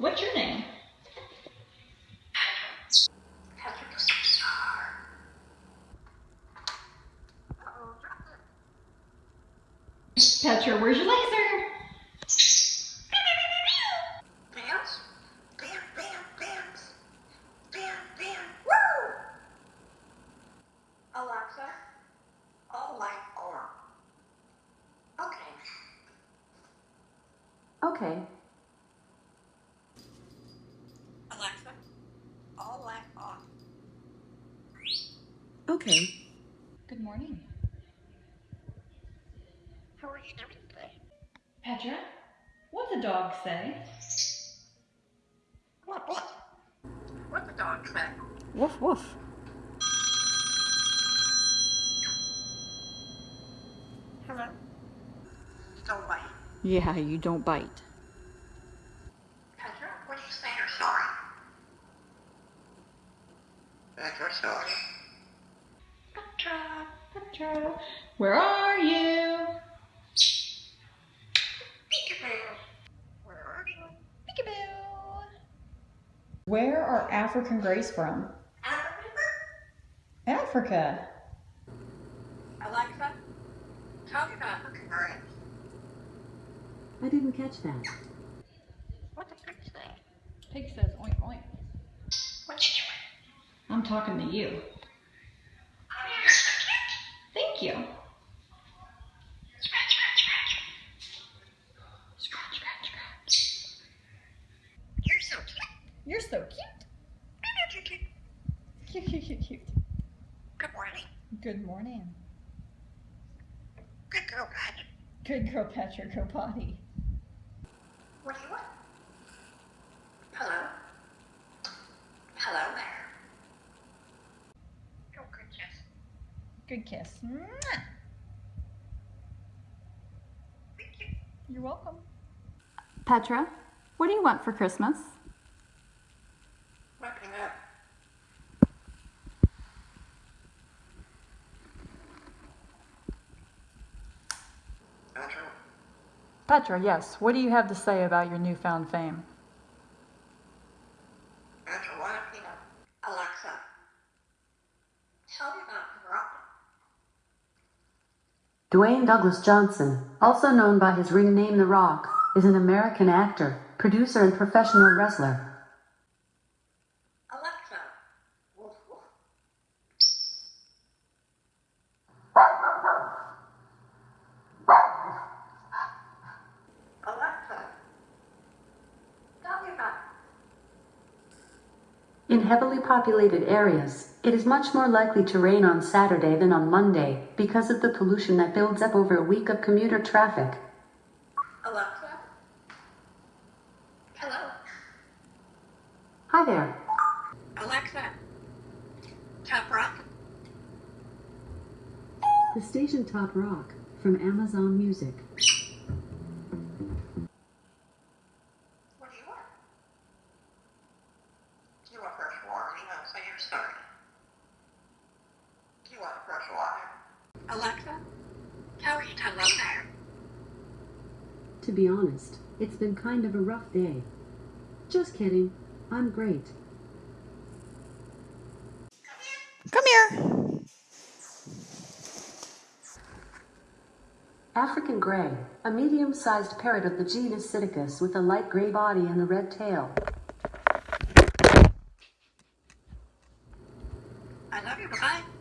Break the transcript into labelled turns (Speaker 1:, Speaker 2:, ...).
Speaker 1: What's your name? Petra, where's your laser?
Speaker 2: Bounce, bam, bam, bounce, bam, bam, woo! Alexa, all light on. Okay.
Speaker 3: Okay.
Speaker 2: Alexa, all light on.
Speaker 3: Okay.
Speaker 1: Good morning.
Speaker 2: How are you doing today?
Speaker 1: Petra, what's the dog say?
Speaker 2: What, what? What the dog say?
Speaker 3: Woof woof.
Speaker 2: Hello? Don't bite.
Speaker 3: Yeah, you don't bite.
Speaker 2: Petra, what do you say you're sorry? Petra, sorry. Petra.
Speaker 1: Petra, where are you?
Speaker 2: Peekaboo. Where are you?
Speaker 1: Peekaboo. Where are African greys from?
Speaker 2: Africa?
Speaker 1: Africa.
Speaker 2: Alexa, tell me about African birds.
Speaker 3: I didn't catch that.
Speaker 2: What the pig say?
Speaker 1: Pig says oink oink.
Speaker 2: What you doing?
Speaker 1: I'm talking to you.
Speaker 2: Oh, you're so cute.
Speaker 1: Thank you.
Speaker 2: Scratch, scratch, scratch.
Speaker 1: Scratch, scratch, scratch.
Speaker 2: You're so cute.
Speaker 1: You're so cute.
Speaker 2: Cute, cute, cute.
Speaker 1: Cute, cute, cute, cute.
Speaker 2: Good morning.
Speaker 1: Good morning.
Speaker 2: Good girl, Patty.
Speaker 1: Good girl, Petra. Go potty.
Speaker 2: What do you want? Hello? Hello there. Oh, good kiss.
Speaker 1: Good kiss. Mwah.
Speaker 2: Thank you.
Speaker 1: You're welcome.
Speaker 3: Petra, what do you want for Christmas?
Speaker 2: Wrapping up. Petra,
Speaker 3: Petra, yes. What do you have to say about your newfound fame?
Speaker 2: Petra, what if you know? Alexa, tell me about the.
Speaker 4: Dwayne Douglas Johnson, also known by his ring name The Rock, is an American actor, producer, and professional wrestler.
Speaker 2: Alexa. Woof, woof. Alexa. Tell me about
Speaker 4: In heavily populated areas, it is much more likely to rain on Saturday than on Monday because of the pollution that builds up over a week of commuter traffic.
Speaker 2: Alexa. Hello.
Speaker 4: Hi there.
Speaker 2: Alexa. Top rock.
Speaker 4: The station Top Rock from Amazon Music.
Speaker 2: What do you want? Do you want fresh water? You know, say you're sorry. You want fresh water? Alexa. How are you hello there?
Speaker 4: To be honest, it's been kind of a rough day. Just kidding. I'm great.
Speaker 1: Come here.
Speaker 4: African gray, a medium sized parrot of the genus Psittacus with a light gray body and a red tail.
Speaker 2: I love you. Bye.